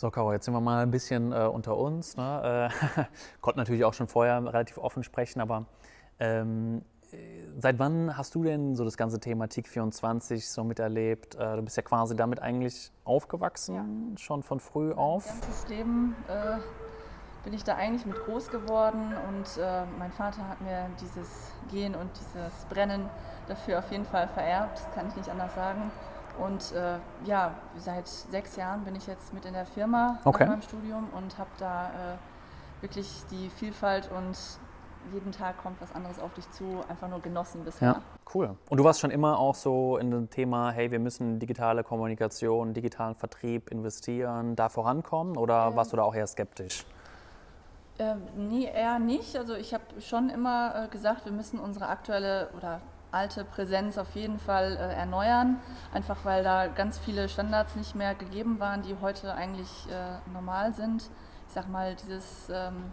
So, Caro, jetzt sind wir mal ein bisschen äh, unter uns. Ne? Äh, konnten natürlich auch schon vorher relativ offen sprechen, aber ähm, seit wann hast du denn so das ganze Thema TIC24 so miterlebt? Äh, du bist ja quasi damit eigentlich aufgewachsen, ja. schon von früh auf. Mein ganzes Leben äh, bin ich da eigentlich mit groß geworden und äh, mein Vater hat mir dieses Gehen und dieses Brennen dafür auf jeden Fall vererbt, das kann ich nicht anders sagen. Und äh, ja, seit sechs Jahren bin ich jetzt mit in der Firma okay. nach meinem Studium und habe da äh, wirklich die Vielfalt und jeden Tag kommt was anderes auf dich zu, einfach nur genossen bisher. Ja, cool. Und du warst schon immer auch so in dem Thema, hey, wir müssen digitale Kommunikation, digitalen Vertrieb investieren, da vorankommen oder ähm, warst du da auch eher skeptisch? Äh, nee, eher nicht. Also ich habe schon immer äh, gesagt, wir müssen unsere aktuelle oder alte Präsenz auf jeden Fall äh, erneuern, einfach weil da ganz viele Standards nicht mehr gegeben waren, die heute eigentlich äh, normal sind. Ich sag mal, dieses ähm,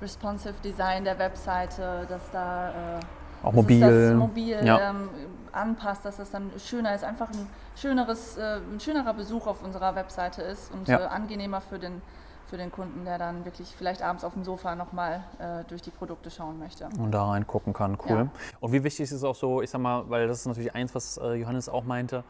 responsive Design der Webseite, dass da äh, auch mobil, das mobil ja. ähm, anpasst, dass das dann schöner ist, einfach ein schöneres, äh, ein schönerer Besuch auf unserer Webseite ist und ja. Äh, angenehmer für den für den Kunden, der dann wirklich vielleicht abends auf dem Sofa nochmal äh, durch die Produkte schauen möchte. Und da reingucken kann, cool. Ja. Und wie wichtig ist es auch so, ich sag mal, weil das ist natürlich eins, was äh, Johannes auch meinte,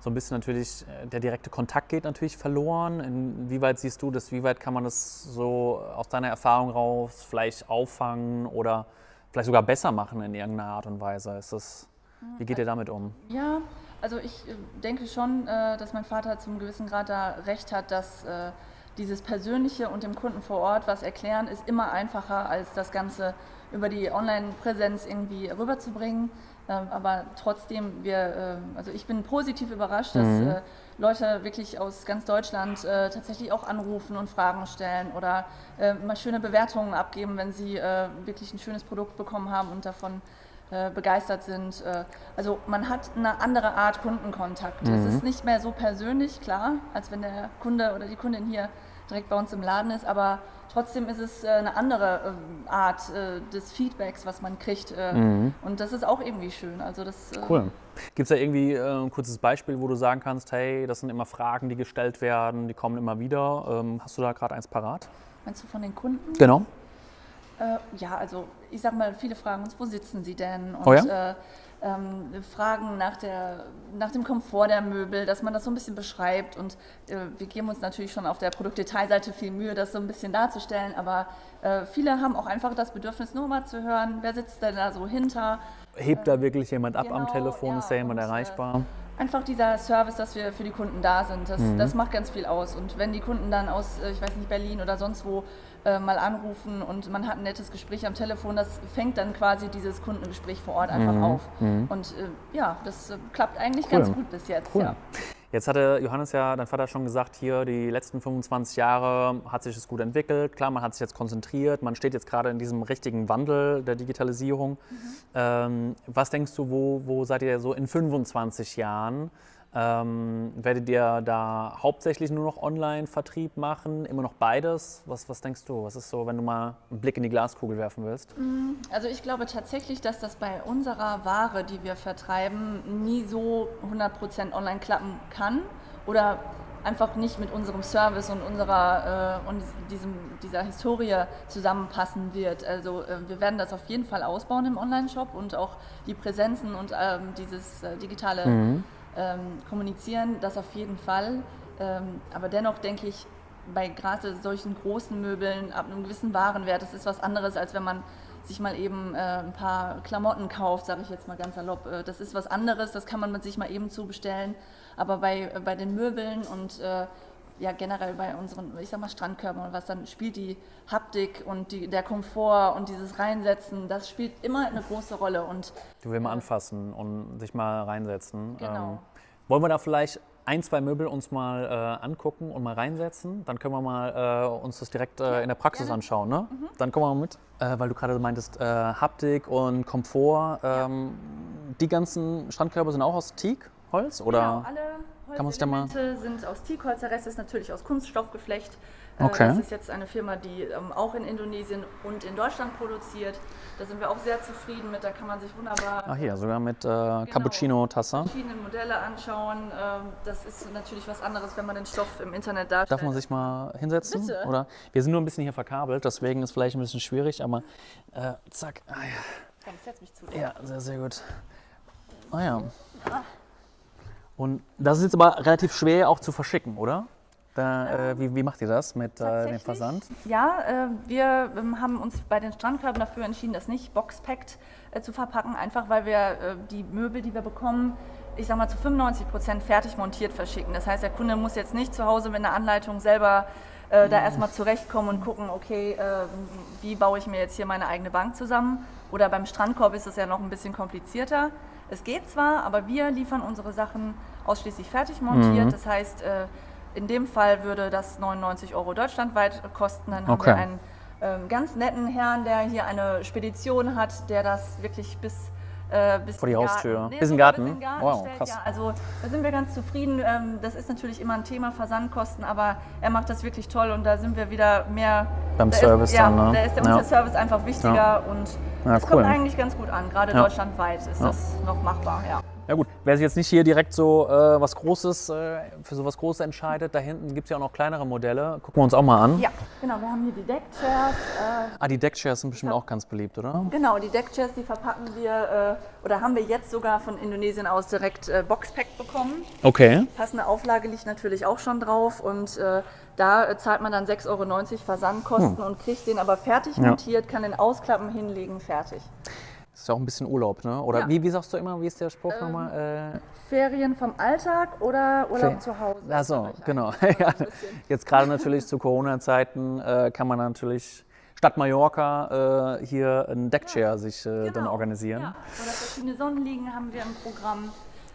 so ein bisschen natürlich, äh, der direkte Kontakt geht natürlich verloren. Inwieweit siehst du das, wie weit kann man das so aus deiner Erfahrung raus vielleicht auffangen oder vielleicht sogar besser machen in irgendeiner Art und Weise? Ist das, wie geht ihr damit um? Ja, also ich äh, denke schon, dass mein Vater zum gewissen Grad da recht hat, dass dieses Persönliche und dem Kunden vor Ort was erklären, ist immer einfacher, als das Ganze über die Online-Präsenz irgendwie rüberzubringen. Ähm, aber trotzdem, wir, ähm, also ich bin positiv überrascht, dass mhm. Äh, Leute wirklich aus ganz Deutschland äh, tatsächlich auch anrufen und Fragen stellen oder äh, mal schöne Bewertungen abgeben, wenn sie wirklich ein schönes Produkt bekommen haben und davon begeistert sind. also man hat eine andere Art Kundenkontakt. Mhm. Es ist nicht mehr so persönlich, klar, als wenn der Kunde oder die Kundin hier direkt bei uns im Laden ist, aber trotzdem ist es äh, eine andere Art äh, des Feedbacks, was man kriegt. Äh, mhm. Und das ist auch irgendwie schön. Also das, cool. Gibt es da irgendwie ein kurzes Beispiel, wo du sagen kannst, hey, das sind immer Fragen, die gestellt werden, die kommen immer wieder. Ähm, hast du da gerade eins parat? Meinst du von den Kunden? Genau. Ja, also ich sag mal, viele fragen uns, wo sitzen sie denn? Und, oh ja? ähm, Fragen nach, der, nach dem Komfort der Möbel, dass man das so ein bisschen beschreibt. Und äh, wir geben uns natürlich schon auf der Produktdetailseite viel Mühe, das so ein bisschen darzustellen. Aber äh, viele haben auch einfach das Bedürfnis, nur mal zu hören, wer sitzt denn da so hinter. Hebt da wirklich jemand ab genau, am Telefon? Ja, ist da jemand und, äh, erreichbar? Einfach dieser Service, dass wir für die Kunden da sind, das, mhm. das macht ganz viel aus. Und wenn die Kunden dann aus, äh, ich weiß nicht, Berlin oder sonst wo äh, mal anrufen und man hat ein nettes Gespräch am Telefon, das fängt dann quasi dieses Kundengespräch vor Ort einfach mhm. auf. Mhm. Und äh, ja, das äh, klappt eigentlich cool. ganz gut bis jetzt. Cool. Ja. Jetzt hatte Johannes ja, dein Vater schon gesagt, hier die letzten 25 Jahre hat sich das gut entwickelt. Klar, man hat sich jetzt konzentriert, man steht jetzt gerade in diesem richtigen Wandel der Digitalisierung. Mhm. Ähm, was denkst du, wo, wo seid ihr so in 25 Jahren? Ähm, werdet ihr da hauptsächlich nur noch Online-Vertrieb machen? Immer noch beides? Was, was denkst du? Was ist so, wenn du mal einen Blick in die Glaskugel werfen willst? Mm, also ich glaube tatsächlich, dass das bei unserer Ware, die wir vertreiben, nie so 100% online klappen kann oder einfach nicht mit unserem Service und unserer äh, und diesem, dieser Historie zusammenpassen wird. Also äh, wir werden das auf jeden Fall ausbauen im Online-Shop und auch die Präsenzen und ähm, dieses äh, digitale mhm ähm, kommunizieren, das auf jeden Fall. Ähm, aber dennoch denke ich, bei gerade solchen großen Möbeln ab einem gewissen Warenwert, das ist was anderes, als wenn man sich mal eben äh, ein paar Klamotten kauft, sage ich jetzt mal ganz salopp. Äh, das ist was anderes, das kann man sich mal eben zubestellen. Aber bei, äh, bei den Möbeln und äh, ja generell bei unseren, ich sag mal Strandkörpern und was, dann spielt die Haptik und die, der Komfort und dieses Reinsetzen, das spielt immer eine große Rolle. Und, du willst mal anfassen und sich mal reinsetzen. Genau. Ähm, wollen wir da vielleicht ein, zwei Möbel uns mal äh, angucken und mal reinsetzen? Dann können wir mal äh, uns das direkt äh, in der Praxis Gerne. anschauen. Ne? Mhm. Dann kommen wir mal mit, äh, weil du gerade meintest, äh, Haptik und Komfort. Ähm, ja. Die ganzen Strandkörper sind auch aus Teak-Holz? Genau, alle kann man sich da mal... Sind aus Rest ist natürlich aus Kunststoffgeflecht. Äh, Okay. Das ist jetzt eine Firma, die ähm, auch in Indonesien und in Deutschland produziert. Da sind wir auch sehr zufrieden mit. Da kann man sich wunderbar Ach hier, sogar mit äh, Genau. Cappuccino-Tasse. verschiedene Modelle anschauen. Ähm, Das ist natürlich was anderes, wenn man den Stoff im Internet darstellt. Darf man sich mal hinsetzen? Bitte. Oder? Wir sind nur ein bisschen hier verkabelt, deswegen ist vielleicht ein bisschen schwierig, aber äh, zack. Ah, Komm, setz mich zu dir. ja. ja, sehr, sehr gut. Ah ja. Und das ist jetzt aber relativ schwer auch zu verschicken, oder? Da, äh, wie, wie macht ihr das mit äh, dem? Versand? Ja, äh, wir ähm, haben uns bei den Strandkörben dafür entschieden, das nicht boxpackt äh, zu verpacken, einfach weil wir äh, die Möbel, die wir bekommen, ich sag mal zu 95 Prozent fertig montiert verschicken. Das heißt, der Kunde muss jetzt nicht zu Hause mit einer Anleitung selber äh, da erstmal zurechtkommen und gucken, okay, äh, wie baue ich mir jetzt hier meine eigene Bank zusammen. Oder beim Strandkorb ist es ja noch ein bisschen komplizierter. Es geht zwar, aber wir liefern unsere Sachen ausschließlich fertig montiert. Das heißt, äh, in dem Fall würde das 99 Euro deutschlandweit kosten. Dann haben Okay. wir einen ähm, ganz netten Herrn, der hier eine Spedition hat, der das wirklich bis, äh, bis Vor die Haustür. Garten, Bis in den Garten? bis Garten Wow, stellt. krass. Ja, also da sind wir ganz zufrieden. Ähm, das ist natürlich immer ein Thema Versandkosten, aber er macht das wirklich toll und da sind wir wieder mehr Beim Service ist, ja, dann, ne? Da ist der, Ja. Service einfach wichtiger Ja. und Ja, es cool. kommt eigentlich ganz gut an. Gerade Ja. deutschlandweit ist Ja. das noch machbar. Ja. Ja gut, wer sich jetzt nicht hier direkt so äh, was Großes, äh, für so was Großes entscheidet, da hinten gibt es ja auch noch kleinere Modelle. Gucken wir uns auch mal an. ja, genau. Wir haben hier die Deckchairs. Äh, Ah, die Deckchairs sind bestimmt auch ganz beliebt, oder? Genau, die Deckchairs, die verpacken wir äh, oder haben wir jetzt sogar von Indonesien aus direkt äh, Boxpack bekommen. Okay. Passende Auflage liegt natürlich auch schon drauf und äh, da zahlt man dann 6,90 Euro Versandkosten und kriegt den aber fertig Hm. Ja. montiert, kann den ausklappen, hinlegen, fertig. Ist ja auch ein bisschen Urlaub, ne? Oder Ja. wie, wie sagst du immer, wie ist der Spruch nochmal? Äh, Ferien vom Alltag oder Urlaub Fer- zu Hause? Ach so, genau. ja. Jetzt gerade natürlich zu Corona-Zeiten äh, kann man natürlich statt Mallorca äh, hier ein Deckchair sich äh, dann Genau. organisieren. Ja. Oder verschiedene Sonnenliegen haben wir im Programm.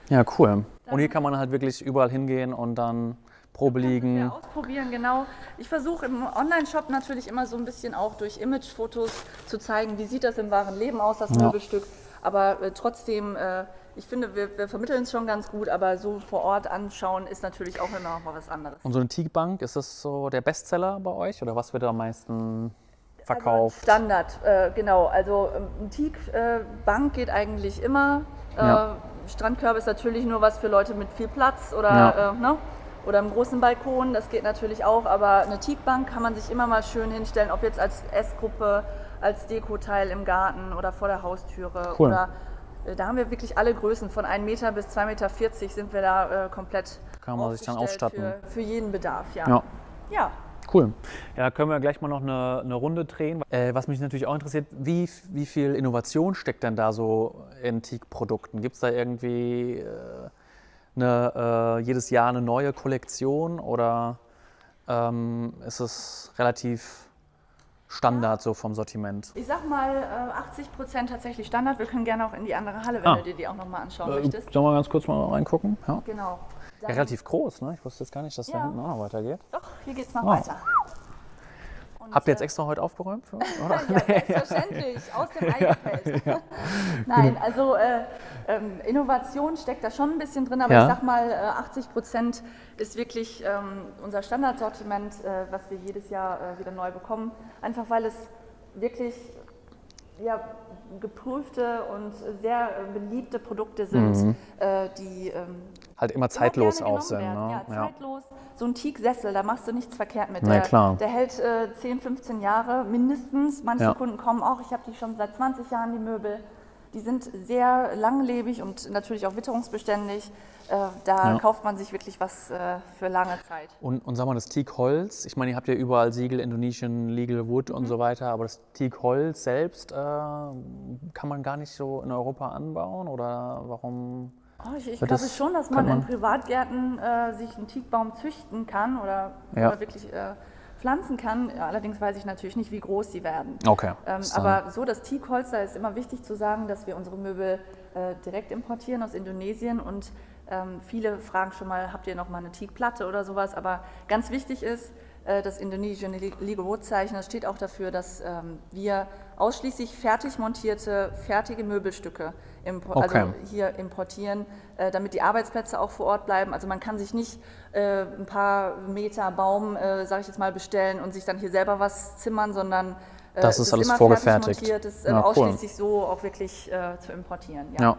Ja, cool. Und hier kann man halt wirklich überall hingehen und dann Probe Ja, ausprobieren, genau. Ich versuche im Online-Shop natürlich immer so ein bisschen auch durch Imagefotos zu zeigen, wie sieht das im wahren Leben aus, das Ja. Möbelstück. Aber äh, trotzdem, äh, ich finde, wir, wir vermitteln es schon ganz gut, aber so vor Ort anschauen ist natürlich auch immer noch mal was anderes. Und so eine Teakbank, ist das so der Bestseller bei euch oder was wird am meisten verkauft? Also Standard, äh, genau. Also ähm, eine Teak-Bank geht eigentlich immer. Äh, Ja. Strandkörbe ist natürlich nur was für Leute mit viel Platz oder, Ja. äh, ne? Oder einem großen Balkon, das geht natürlich auch. Aber eine Teakbank kann man sich immer mal schön hinstellen, ob jetzt als Essgruppe, als Dekoteil im Garten oder vor der Haustüre. Cool. Oder, äh, da haben wir wirklich alle Größen, von 1 Meter bis 2,40 Meter sind wir da äh, komplett Kann man sich dann ausstatten. Für, für jeden Bedarf, ja. Ja. ja. Cool. Ja, können wir gleich mal noch eine, eine Runde drehen. Äh, was mich natürlich auch interessiert, wie, wie viel Innovation steckt denn da so in Teak-Produkten? Gibt es da irgendwie äh, eine, äh, jedes Jahr eine neue Kollektion oder ähm, ist es relativ Standard so vom Sortiment? Ich sag mal äh, 80 Prozent tatsächlich Standard. Wir können gerne auch in die andere Halle, wenn Ah. du dir die auch nochmal anschauen Äh, möchtest. sollen wir ganz kurz mal reingucken? Ja. Genau. ja, relativ groß, ne? Ich wusste jetzt gar nicht, dass da Ja. hinten auch noch weitergeht. Doch, hier geht's noch Ah. weiter. Habt ihr jetzt äh, extra heute aufgeräumt für uns? Oder? Ja, selbstverständlich, aus dem Eigengefällt. Nein, also äh, ähm, Innovation steckt da schon ein bisschen drin, aber Ja. ich sag mal, äh, 80 Prozent ist wirklich ähm, unser Standardsortiment, äh, was wir jedes Jahr äh, wieder neu bekommen. Einfach weil es wirklich ja, geprüfte und sehr äh, beliebte Produkte sind, äh, die ähm, Halt immer immer zeitlos gerne auch sind. Ne? Ja, zeitlos. So ein Teak-Sessel, da machst du nichts verkehrt mit. Na der, klar. der hält äh, 10, 15 Jahre mindestens. Manche Ja. Kunden kommen auch, ich habe die schon seit 20 Jahren, die Möbel. Die sind sehr langlebig und natürlich auch witterungsbeständig. Äh, da Ja. kauft man sich wirklich was äh, für lange Zeit. Und, und sag mal, das Teak-Holz, ich meine, ihr habt ja überall Siegel, Indonesian Legal Wood Mhm. und so weiter, aber das Teak-Holz selbst äh, kann man gar nicht so in Europa anbauen oder warum? Oh, ich ich glaube schon, dass kann man in man- Privatgärten äh, sich einen Teakbaum züchten kann oder, Ja. oder wirklich äh, pflanzen kann. Allerdings weiß ich natürlich nicht, wie groß sie werden. Okay. Ähm, aber so das Teakholz, da ist immer wichtig zu sagen, dass wir unsere Möbel äh, direkt importieren aus Indonesien und ähm, viele fragen schon mal, habt ihr noch mal eine Teakplatte oder sowas? Aber ganz wichtig ist, äh, das Indonesian Legal Wood Zeichen. Das steht auch dafür, dass ähm, wir ausschließlich fertig montierte, fertige Möbelstücke impor also Okay. also hier importieren, äh, damit die Arbeitsplätze auch vor Ort bleiben. Also man kann sich nicht äh, ein paar Meter Baum, äh, sage ich jetzt mal, bestellen und sich dann hier selber was zimmern, sondern äh, Das es ist alles vorgefertigt. montiert, es ist äh, Ja, cool. ausschließlich so auch wirklich äh, zu importieren. Ja,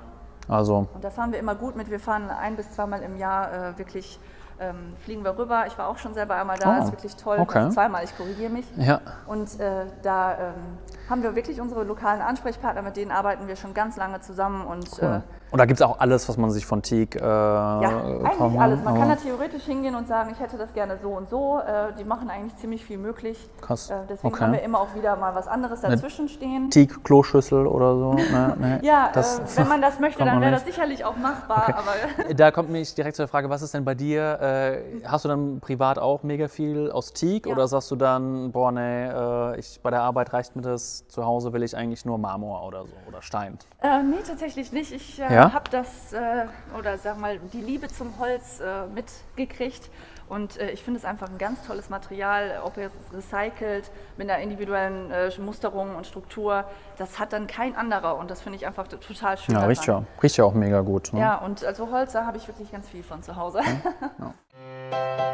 also Und da fahren wir immer gut mit. Wir fahren ein bis zweimal im Jahr äh, wirklich, ähm, fliegen wir rüber. Ich war auch schon selber einmal da, Oh, ist wirklich toll. okay. Also zweimal, ich korrigiere mich. ja, Und da ähm, haben wir wirklich unsere lokalen Ansprechpartner, mit denen arbeiten wir schon ganz lange zusammen. Und äh, cool. Und da gibt es auch alles, was man sich von Teak äh, ja, eigentlich alles. Man kann da theoretisch hingehen und sagen, ich hätte das gerne so und so. Äh, die machen eigentlich ziemlich viel möglich. Krass. Äh, deswegen Okay. haben wir immer auch wieder mal was anderes dazwischen stehen. Teak Kloschüssel oder so. Ne, ne. Ja, das, äh, wenn man das möchte, dann wäre das sicherlich auch machbar. Aber Da kommt mich direkt zur Frage, was ist denn bei dir? Äh, hast du dann privat auch mega viel aus Teak Ja. oder sagst du dann, boah, nee, äh, ich, bei der Arbeit reicht mir das, zu Hause will ich eigentlich nur Marmor oder so oder Stein? Äh, nee, tatsächlich nicht. Ich äh, Ja? habe das, äh, oder sag mal, die Liebe zum Holz äh, mitgekriegt. Und äh, ich finde es einfach ein ganz tolles Material, ob jetzt recycelt, mit einer individuellen äh, Musterung und Struktur. Das hat dann kein anderer und das finde ich einfach total schön. Ja, riecht ja, riecht ja auch mega gut. Ne? Ja, und also Holz, da habe ich wirklich ganz viel von zu Hause. Ja.